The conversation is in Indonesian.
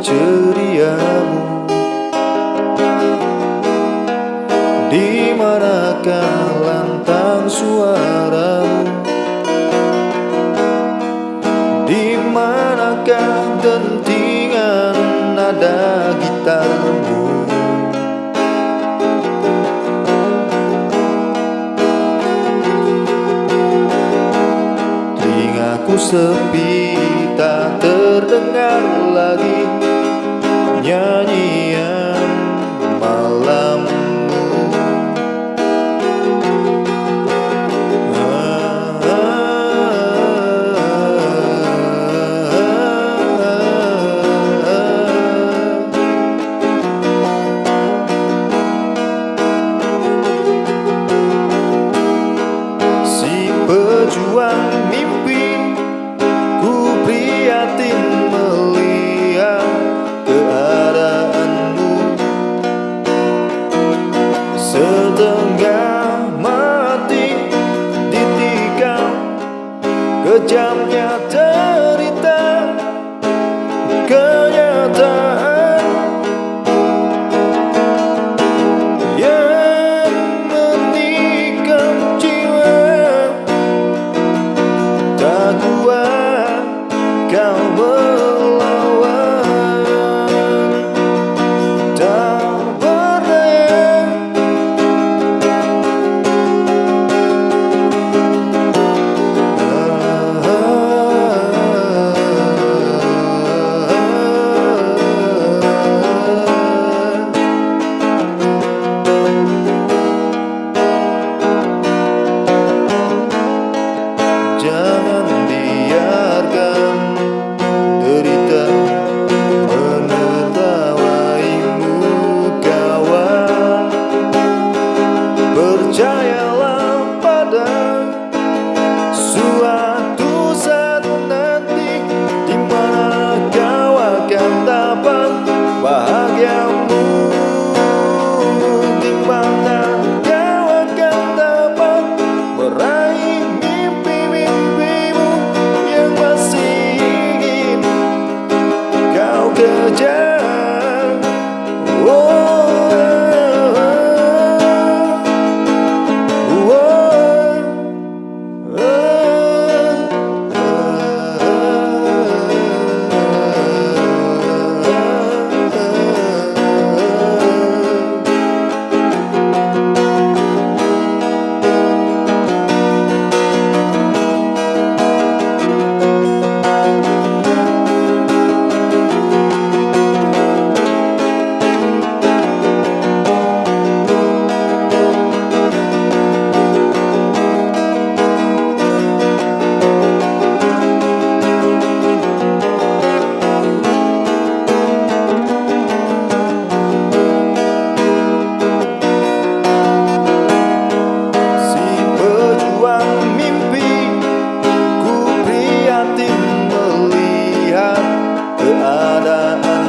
Ceriamu Di manakah lantang suaramu? Di manakah dentingan nada gitarmu? Telingaku sepi tak terdengar Kejamnya cerita uh